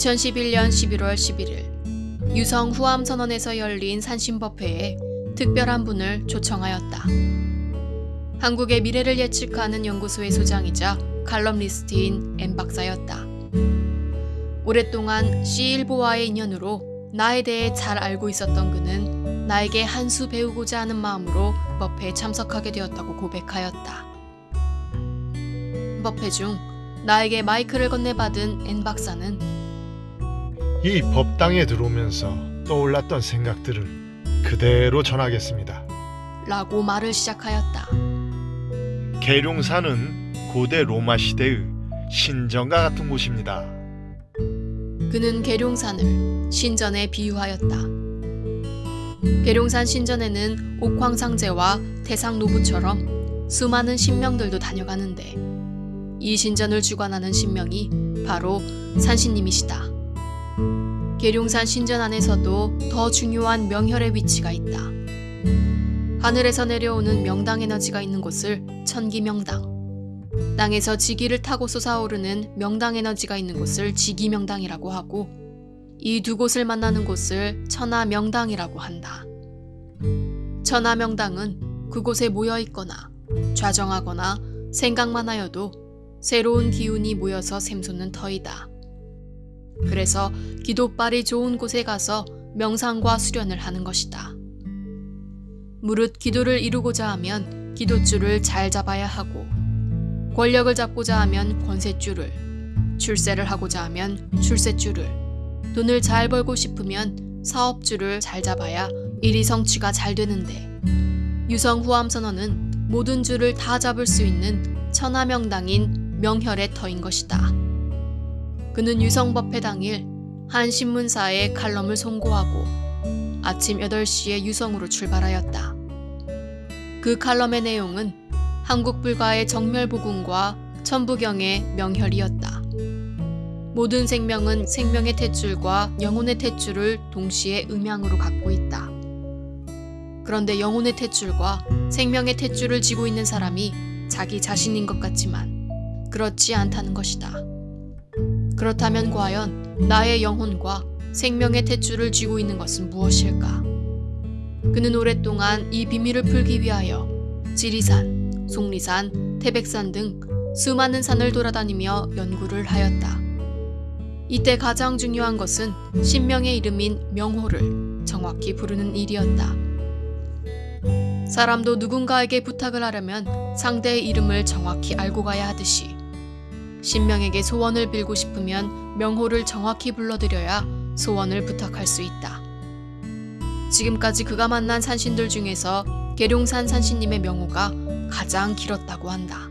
2011년 11월 11일 유성 후암 선언에서 열린 산신법회에 특별한 분을 초청하였다. 한국의 미래를 예측하는 연구소의 소장이자 칼럼리스트인 엠 박사였다. 오랫동안 C1보와의 인연으로 나에 대해 잘 알고 있었던 그는 나에게 한 수 배우고자 하는 마음으로 법회에 참석하게 되었다고 고백하였다. 법회 중 나에게 마이크를 건네받은 엔 박사는 이 법당에 들어오면서 떠올랐던 생각들을 그대로 전하겠습니다. 라고 말을 시작하였다. 계룡산은 고대 로마 시대의 신전과 같은 곳입니다. 그는 계룡산을 신전에 비유하였다. 계룡산 신전에는 옥황상제와 태상노부처럼 수많은 신명들도 다녀가는데 이 신전을 주관하는 신명이 바로 산신님이시다. 계룡산 신전 안에서도 더 중요한 명혈의 위치가 있다. 하늘에서 내려오는 명당 에너지가 있는 곳을 천기명당, 땅에서 지기를 타고 솟아오르는 명당 에너지가 있는 곳을 지기명당이라고 하고 이 두 곳을 만나는 곳을 천하명당이라고 한다. 천하명당은 그곳에 모여 있거나 좌정하거나 생각만 하여도 새로운 기운이 모여서 샘솟는 터이다. 그래서 기도빨이 좋은 곳에 가서 명상과 수련을 하는 것이다. 무릇 기도를 이루고자 하면 기도줄을 잘 잡아야 하고 권력을 잡고자 하면 권세줄을 출세를 하고자 하면 출세줄을 돈을 잘 벌고 싶으면 사업줄을 잘 잡아야 일이 성취가 잘 되는데 유성 후암 선언은 모든 줄을 다 잡을 수 있는 천하명당인 명혈의 터인 것이다. 그는 유성법회 당일 한 신문사에 칼럼을 송고하고 아침 8시에 유성으로 출발하였다. 그 칼럼의 내용은 한국 불가의 정멸보궁과 천부경의 명혈이었다. 모든 생명은 생명의 탯줄과 영혼의 탯줄을 동시에 음양으로 갖고 있다. 그런데 영혼의 탯줄과 생명의 탯줄을 쥐고 있는 사람이 자기 자신인 것 같지만 그렇지 않다는 것이다. 그렇다면 과연 나의 영혼과 생명의 탯줄을 쥐고 있는 것은 무엇일까? 그는 오랫동안 이 비밀을 풀기 위하여 지리산, 속리산, 태백산 등 수많은 산을 돌아다니며 연구를 하였다. 이때 가장 중요한 것은 신명의 이름인 명호를 정확히 부르는 일이었다. 사람도 누군가에게 부탁을 하려면 상대의 이름을 정확히 알고 가야 하듯이 신명에게 소원을 빌고 싶으면 명호를 정확히 불러드려야 소원을 부탁할 수 있다. 지금까지 그가 만난 산신들 중에서 계룡산 산신님의 명호가 가장 길었다고 한다.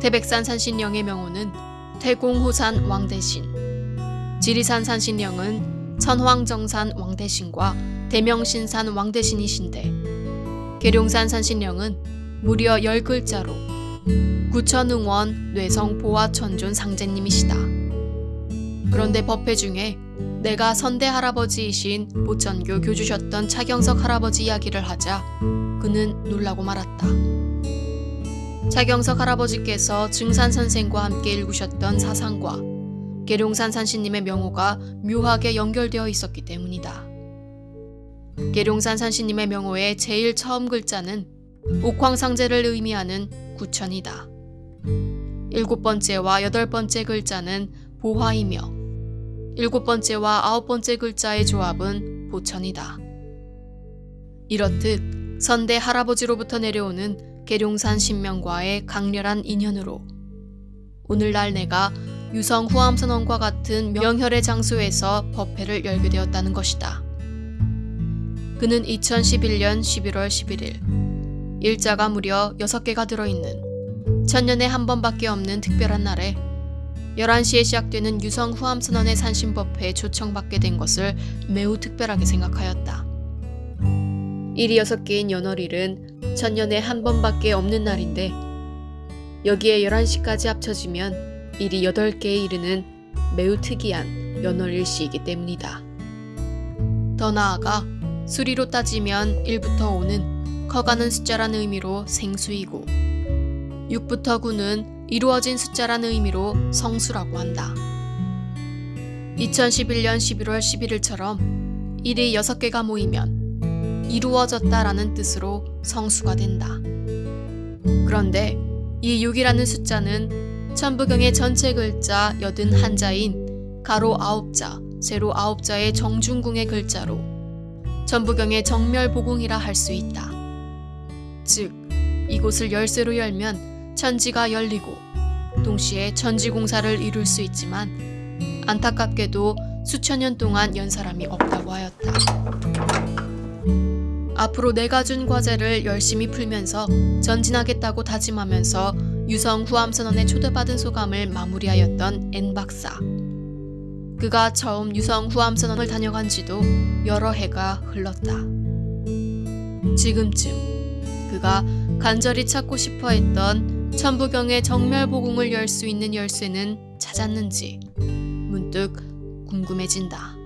태백산 산신령의 명호는 태공호산 왕대신, 지리산 산신령은 천황정산 왕대신과 대명신산 왕대신이신데 계룡산 산신령은 무려 10글자로 구천응원 뇌성 보화천존 상제님이시다. 그런데 법회 중에 내가 선대 할아버지이신 보천교 교주셨던 차경석 할아버지 이야기를 하자 그는 놀라고 말았다. 차경석 할아버지께서 증산 선생과 함께 읽으셨던 사상과 계룡산 산신님의 명호가 묘하게 연결되어 있었기 때문이다. 계룡산 산신님의 명호의 제일 처음 글자는 옥황상제를 의미하는 구천이다. 일곱 번째와 여덟 번째 글자는 보화이며 일곱 번째와 아홉 번째 글자의 조합은 보천이다. 이렇듯 선대 할아버지로부터 내려오는 계룡산 신명과의 강렬한 인연으로 오늘날 내가 유성 후암선언과 같은 명혈의 장소에서 법회를 열게 되었다는 것이다. 그는 2011년 11월 11일 일자가 무려 6개가 들어있는 천년에 한 번밖에 없는 특별한 날에 11시에 시작되는 유성 후암선언의 산신법회에 초청받게 된 것을 매우 특별하게 생각하였다. 일이 6개인 연월일은 천년에 한 번밖에 없는 날인데 여기에 11시까지 합쳐지면 일이 8개에 이르는 매우 특이한 연월일시이기 때문이다. 더 나아가 수리로 따지면 1부터 5는 커가는 숫자란 의미로 생수이고 6부터 9는 이루어진 숫자란 의미로 성수라고 한다. 2011년 11월 11일처럼 일이 6개가 모이면 이루어졌다라는 뜻으로 성수가 된다. 그런데 이 6이라는 숫자는 천부경의 전체 글자 81자인 가로 9자, 세로 9자의 정중궁의 글자로 천부경의 정멸보궁이라 할 수 있다. 즉, 이곳을 열쇠로 열면 천지가 열리고 동시에 천지공사를 이룰 수 있지만 안타깝게도 수천 년 동안 연 사람이 없다고 하였다. 앞으로 내가 준 과제를 열심히 풀면서 전진하겠다고 다짐하면서 유성 후암선언에 초대받은 소감을 마무리하였던 N 박사. 그가 처음 유성 후암선언을 다녀간 지도 여러 해가 흘렀다. 지금쯤 그가 간절히 찾고 싶어 했던 천부경의 정멸보궁을 열 수 있는 열쇠는 찾았는지 문득 궁금해진다.